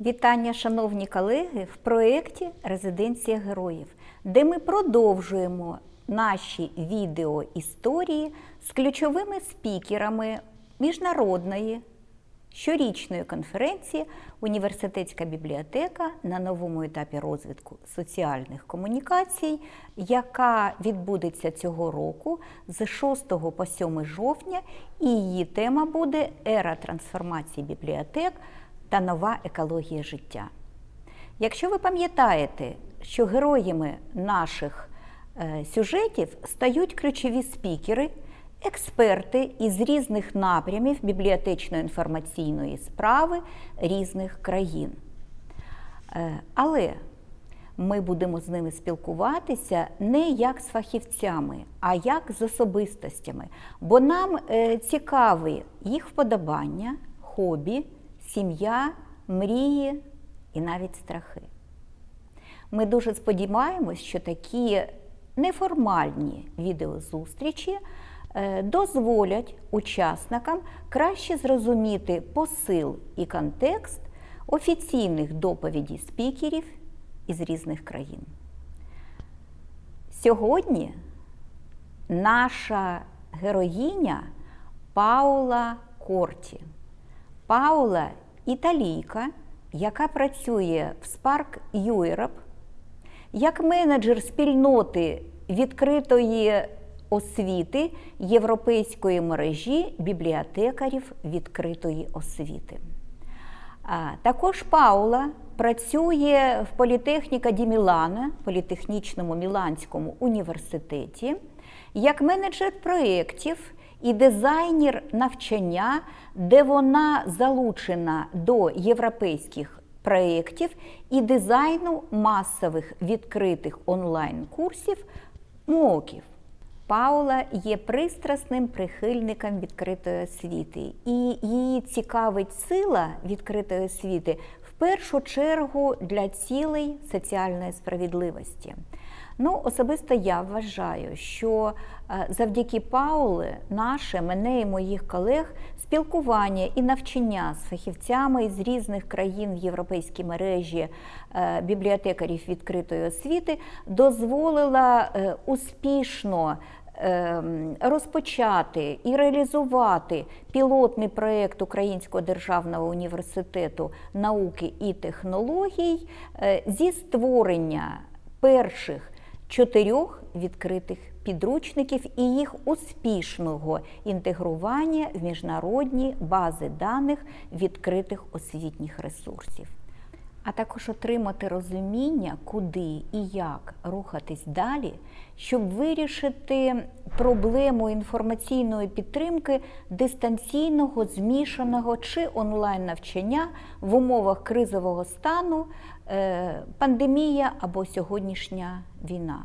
Вітання, шановні колеги, в проєкті Резиденція героїв, де ми продовжуємо наші відео історії з ключовими спікерами міжнародної щорічної конференції Університетська бібліотека на новому етапі розвитку соціальних комунікацій, яка відбудеться цього року з 6 по 7 жовтня, і її тема буде Ера трансформації бібліотек та нова екологія життя. Якщо ви пам'ятаєте, що героями наших е, сюжетів стають ключові спікери, експерти із різних напрямів бібліотечно-інформаційної справи різних країн. Е, Але ми будемо з ними спілкуватися не як з фахівцями, а як з особистостями, бо нам е, цікаві їх вподобання, хобі, сім'я, мрії і навіть страхи. Ми дуже сподіваємось, що такі неформальні відеозустрічі е, дозволять учасникам краще зрозуміти посил і контекст офіційних доповідей спікерів із різних країн. Сьогодні наша героїня Паула Корті. Паула італійка, яка працює в Spark Europe як менеджер спільноти відкритої освіти Європейської мережі бібліотекарів відкритої освіти. Також Паула працює в політехніка Ді Мілана, політехнічному Міланському університеті, як менеджер проєктів і дизайнер навчання, де вона залучена до європейських проєктів і дизайну масових відкритих онлайн-курсів МОКів. Паула є пристрасним прихильником відкритої освіти, і її цікавить сила відкритої освіти в першу чергу для цілей соціальної справедливості. Ну, особисто я вважаю, що завдяки Паули, наше, мене і моїх колег, спілкування і навчання з фахівцями з різних країн в європейській мережі бібліотекарів відкритої освіти дозволила успішно розпочати і реалізувати пілотний проєкт Українського державного університету науки і технологій зі створення перших чотирьох відкритих підручників і їх успішного інтегрування в міжнародні бази даних відкритих освітніх ресурсів. А також отримати розуміння, куди і як рухатись далі, щоб вирішити проблему інформаційної підтримки дистанційного, змішаного чи онлайн-навчання в умовах кризового стану, пандемія або сьогоднішня війна.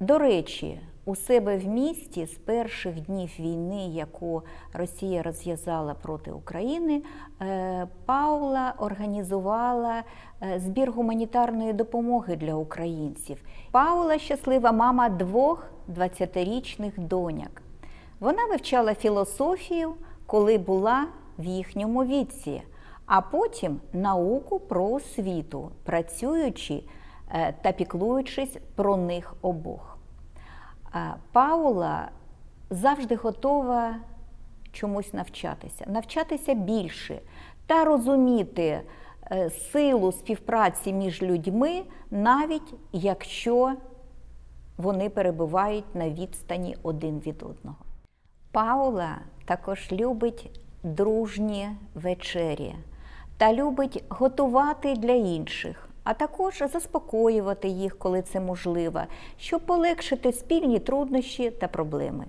До речі, у себе в місті з перших днів війни, яку Росія розв'язала проти України, Паула організувала збір гуманітарної допомоги для українців. Паула щаслива мама двох 20-річних доняк. Вона вивчала філософію, коли була в їхньому віці, а потім науку про освіту, працюючи та піклуючись про них обох. Паула завжди готова чомусь навчатися, навчатися більше та розуміти силу співпраці між людьми, навіть якщо вони перебувають на відстані один від одного. Паула також любить дружні вечері та любить готувати для інших а також заспокоювати їх, коли це можливо, щоб полегшити спільні труднощі та проблеми.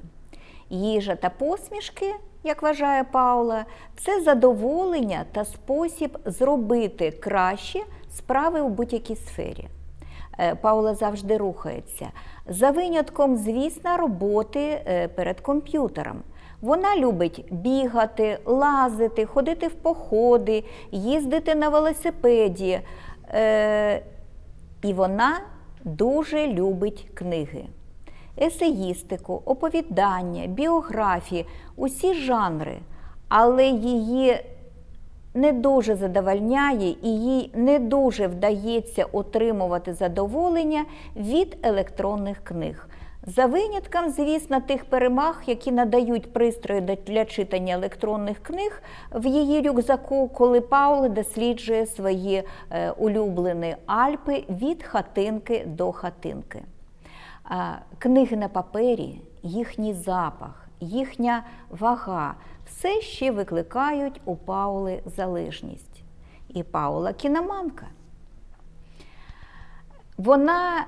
Їжа та посмішки, як вважає Паула, це задоволення та спосіб зробити краще справи у будь-якій сфері. Паула завжди рухається. За винятком, звісно, роботи перед комп'ютером. Вона любить бігати, лазити, ходити в походи, їздити на велосипеді. Е, І вона дуже любить книги, есеїстику, оповідання, біографії, усі жанри. Але її не дуже задовольняє і їй не дуже вдається отримувати задоволення від електронних книг. За винятком, звісно, тих перемаг, які надають пристрої для читання електронних книг в її рюкзаку, коли Паула досліджує свої е, улюблені Альпи від хатинки до хатинки. Книги на папері, їхній запах, їхня вага все ще викликають у Паули залежність. І Паула кіноманка. Вона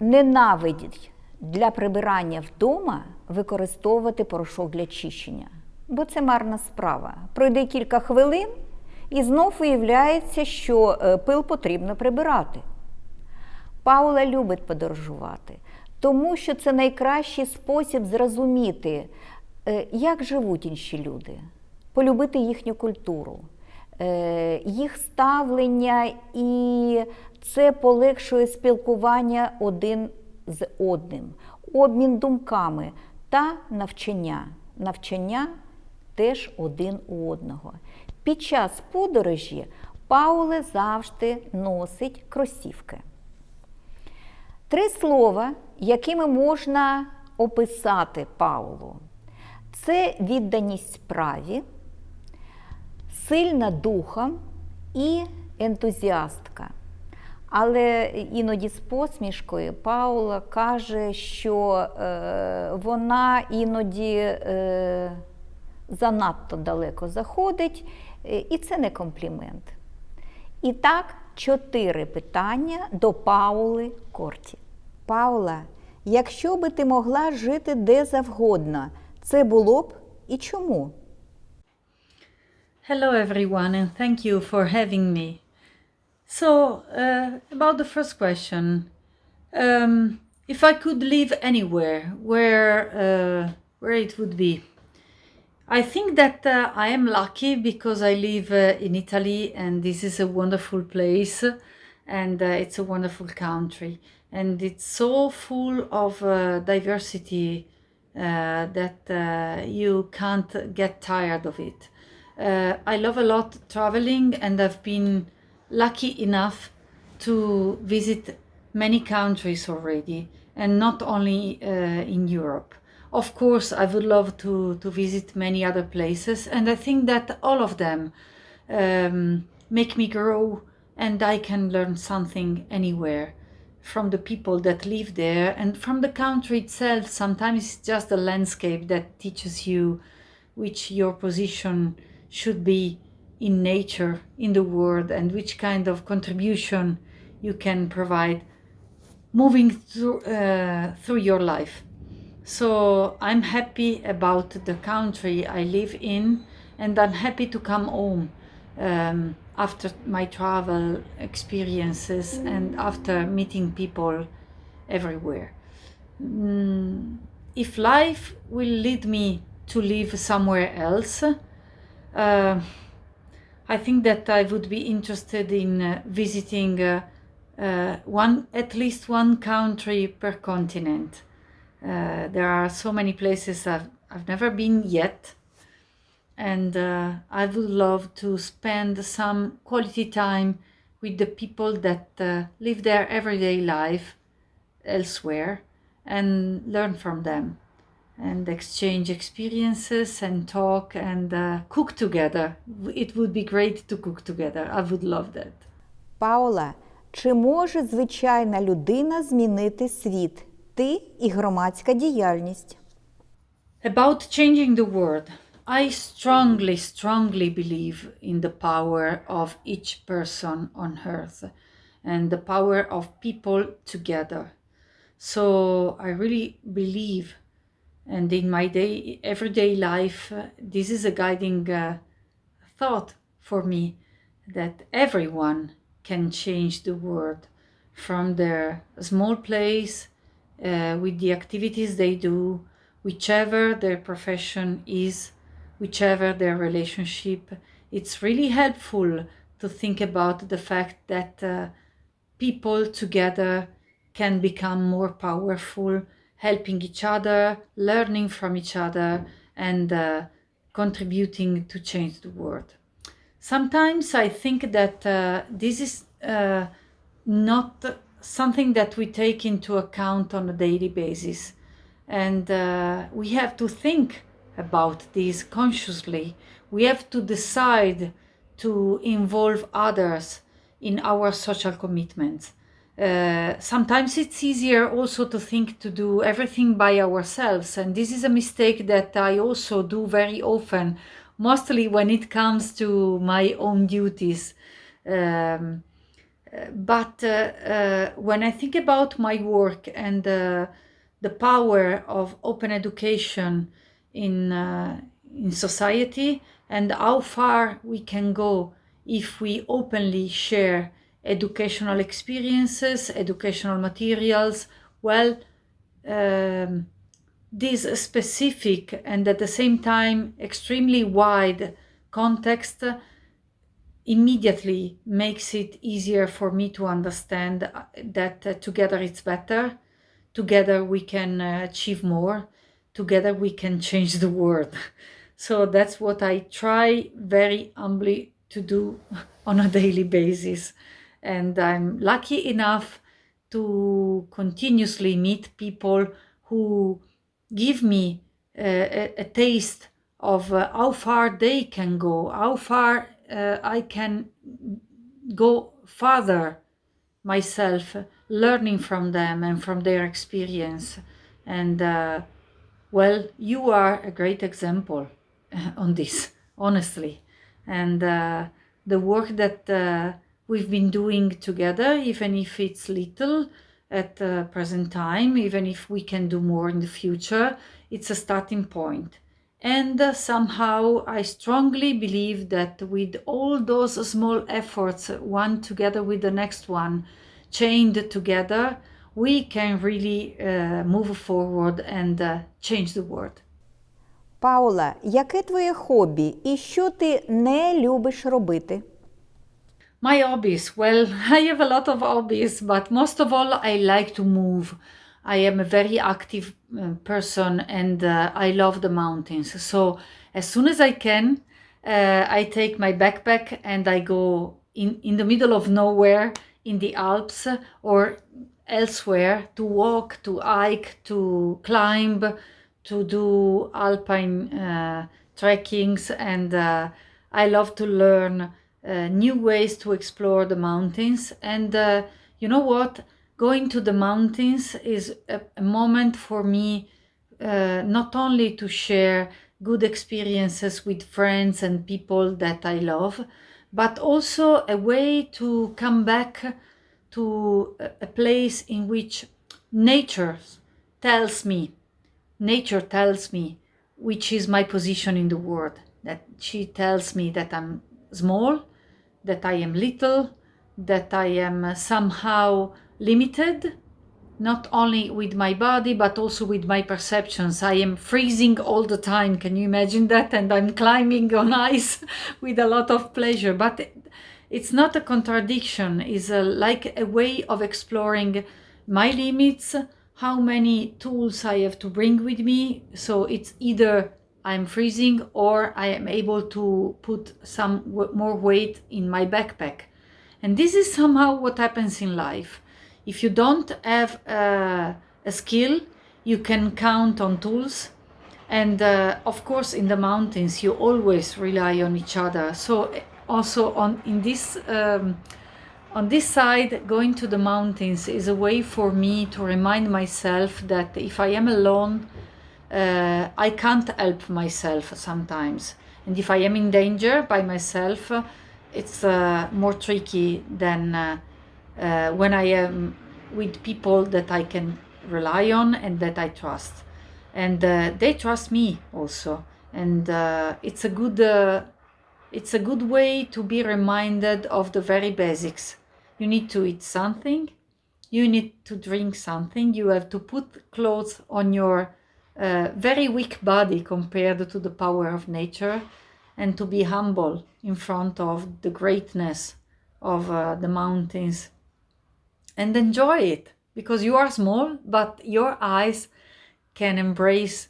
ненавидить для прибирання вдома використовувати порошок для чищення, бо це марна справа. Пройде кілька хвилин і знов виявляється, що е, пил потрібно прибирати. Паула любить подорожувати, тому що це найкращий спосіб зрозуміти, е, як живуть інші люди, полюбити їхню культуру, е, їх ставлення, і це полегшує спілкування один з одним, обмін думками та навчання. Навчання теж один у одного. Під час подорожі Пауле завжди носить кросівки. Три слова, якими можна описати Паулу. Це відданість справі, сильна духом і ентузіастка. Але іноді з посмішкою Паула каже, що е, вона іноді е, занадто далеко заходить, е, і це не комплімент. І так, чотири питання до Паули Корті. Паула, якщо би ти могла жити де завгодно, це було б і чому? Hello everyone and thank you for having me. So, uh, about the first question, um, if I could live anywhere, where uh, where it would be? I think that uh, I am lucky because I live uh, in Italy and this is a wonderful place and uh, it's a wonderful country and it's so full of uh, diversity that you can't get tired of it. I love a lot traveling and I've been lucky enough to visit many countries already and not only uh, in Europe. Of course, I would love to, to visit many other places, and I think that all of them um, make me grow and I can learn something anywhere from the people that live there and from the country itself. Sometimes it's just the landscape that teaches you which your position should be in nature, in the world, and which kind of contribution you can provide moving through, uh, through your life. So I'm happy about the country I live in, and I'm happy to come home um, after my travel experiences and after meeting people everywhere. Mm, if life will lead me to live somewhere else, uh, I think that I would be interested in uh, visiting uh, uh, one, at least one country per continent. Uh, there are so many places I've, I've never been yet, and uh, I would love to spend some quality time with the people that uh, live their everyday life elsewhere and learn from them and exchange experiences and talk and uh, cook together. It would be great to cook together. I would love that. Паула, чи може звичайна людина змінити світ? Ти і громадська діяльність? About changing the world. I strongly, strongly believe in the power of each person on earth and the power of people together. So I really believe and in my day everyday life uh, this is a guiding uh, thought for me that everyone can change the world from their small place uh, with the activities they do whichever their profession is whichever their relationship. It's really helpful to think about the fact that uh, people together can become more powerful helping each other, learning from each other, and uh, contributing to change the world. sometimes I think that uh, this is uh, not something that we take into account on a daily basis. And uh, we have to think about this consciously. We have to decide to involve others in our social commitments. Uh, sometimes it's easier also to think to do everything by ourselves, and this is a mistake that I also do very often, mostly when it comes to my own duties. Um, but uh, uh, when I think about my work and uh, the power of open education in uh, in society and how far we can go if we openly share educational experiences, educational materials, well, um, this specific and at the same time extremely wide context immediately makes it easier for me to understand that uh, together it's better, together we can uh, achieve more, together we can change the world. So that's what I try very humbly to do on a daily basis. And I'm lucky enough to continuously meet people who give me a, a, taste of uh, how far they can go, how far uh, I can go further myself, learning from them and from their experience. And uh, well, you are a great example on this, honestly. And uh, the work that uh, we've been doing together, even if it's little at the present time, even if we can do more in the future, it's a starting point. And uh, somehow I strongly believe that with all those small efforts, one together with the next one, chained together, we can really uh, move forward and uh, change the world. Паула, яке твоє хобі і що ти не любиш робити? My hobbies. Well, I have a lot of hobbies, but most of all, I like to move. I am a very active uh, person and uh, I love the mountains. So as soon as I can, uh, I take my backpack and I go in, in the middle of nowhere in the Alps or elsewhere to walk, to hike, to climb, to do alpine uh, trekkings. And uh, I love to learn new ways to explore the mountains. And you know what? going to the mountains is a, a moment for me uh, not only to share good experiences with friends and people that I love, but also a way to come back to a place in which nature tells me, nature tells me which is my position in the world, that she tells me that I'm small, that I am little, that I am somehow limited, not only with my body, but also with my perceptions. I am freezing all the time. Can you imagine that? And I'm climbing on ice with a lot of pleasure. But it's not a contradiction. It's a, like a way of exploring my limits, how many tools I have to bring with me. So it's either I'm freezing or I am able to put some more weight in my backpack. And this is somehow what happens in life. If you don't have uh, a skill, you can count on tools. And uh, of course, in the mountains, you always rely on each other. So also on in this um, on this side, going to the mountains is a way for me to remind myself that if I am alone, uh, I can't help myself sometimes. And if I am in danger by myself, it's uh, more tricky than uh, uh, when I am with people that I can rely on and that I trust. And uh, they trust me also. And uh, it's a good it's a good way to be reminded of the very basics. You need to eat something, you need to drink something, you have to put clothes on your very weak body compared to the power of nature and to be humble in front of the greatness of uh, the mountains and enjoy it because you are small, but your eyes can embrace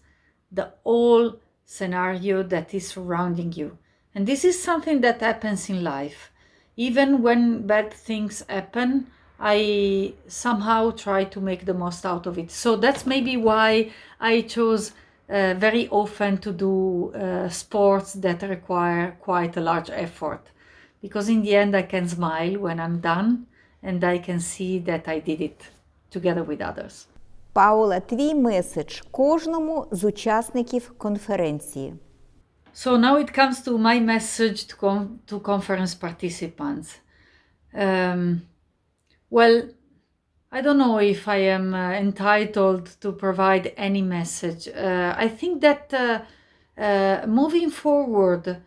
the whole scenario that is surrounding you. And this is something that happens in life. Even when bad things happen, I somehow try to make the most out of it. So that's maybe why I chose uh, very often to do uh, sports that require quite a large effort. Because in the end, I can smile when I'm done and I can see that I did it together with others. Паула, твій меседж кожному з учасників конференції. So now it comes to my message to, con- to conference participants. Um, well, I don't know if I am uh, entitled to provide any message. Uh, I think that uh, uh, moving forward,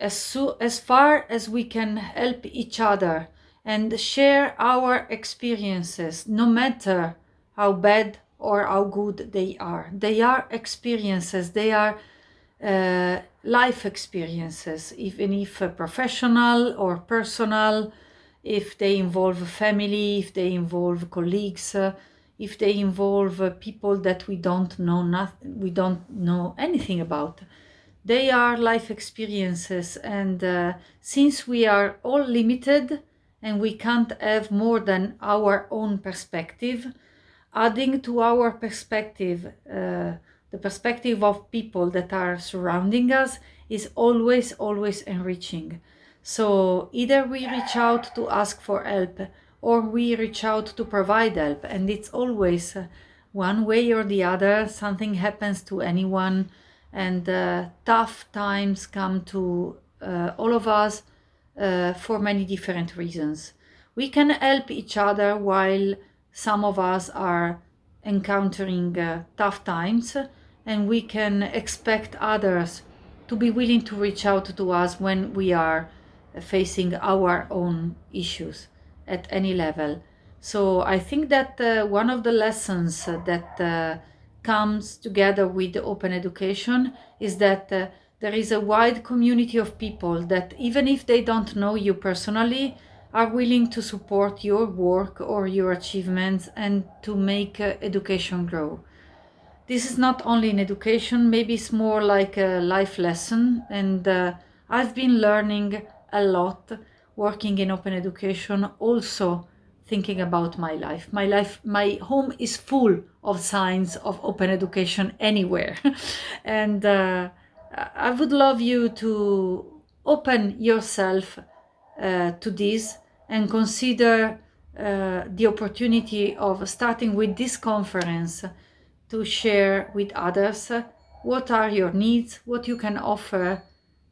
as, so, as far as we can help each other and share our experiences, no matter how bad or how good they are, they are experiences, they are uh, life experiences, even if uh, professional or personal, if they involve family, if they involve colleagues, uh, if they involve uh, people that we don't know nothing, we don't know anything about. They are life experiences, and uh, since we are all limited and we can't have more than our own perspective, adding to our perspective uh, the perspective of people that are surrounding us is always always enriching so either we reach out to ask for help or we reach out to provide help. And it's always uh, one way or the other something happens to anyone. And uh, tough times come to uh, all of us uh, for many different reasons. We can help each other while some of us are encountering uh, tough times. And we can expect others to be willing to reach out to us when we are facing our own issues at any level. So i think that uh, one of the lessons that uh, comes together with open education is that uh, there is a wide community of people that even if they don't know you personally are willing to support your work or your achievements and to make uh, education grow. This is not only in education maybe it's more like a life lesson. And uh, i've been learning a lot working in open education also thinking about my life. My life my home is full of signs of open education anywhere. And uh, i would love you to open yourself uh, to this and consider uh, the opportunity of starting with this conference to share with others what are your needs, what you can offer,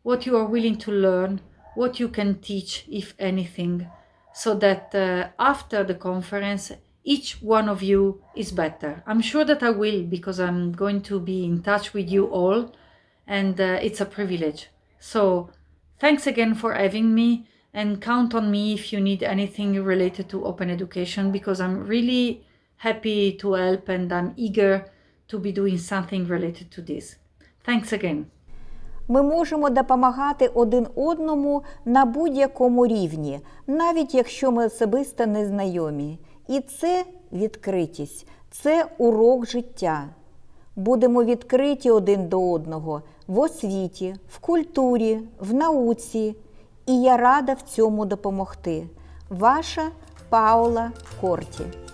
what you are willing to learn, what you can teach, if anything, so that uh, after the conference, each one of you is better. I'm sure that I will because I'm going to be in touch with you all, and uh, it's a privilege. So, thanks again for having me, and count on me if you need anything related to open education because I'm really happy to help and I'm eager to be doing something related to this. Thanks again. Ми можемо допомагати один одному на будь-якому рівні, навіть якщо ми особисто не знайомі. І це відкритість, це урок життя. Будемо відкриті один до одного в освіті, в культурі, в науці. І я рада в цьому допомогти. Ваша Паула Корті.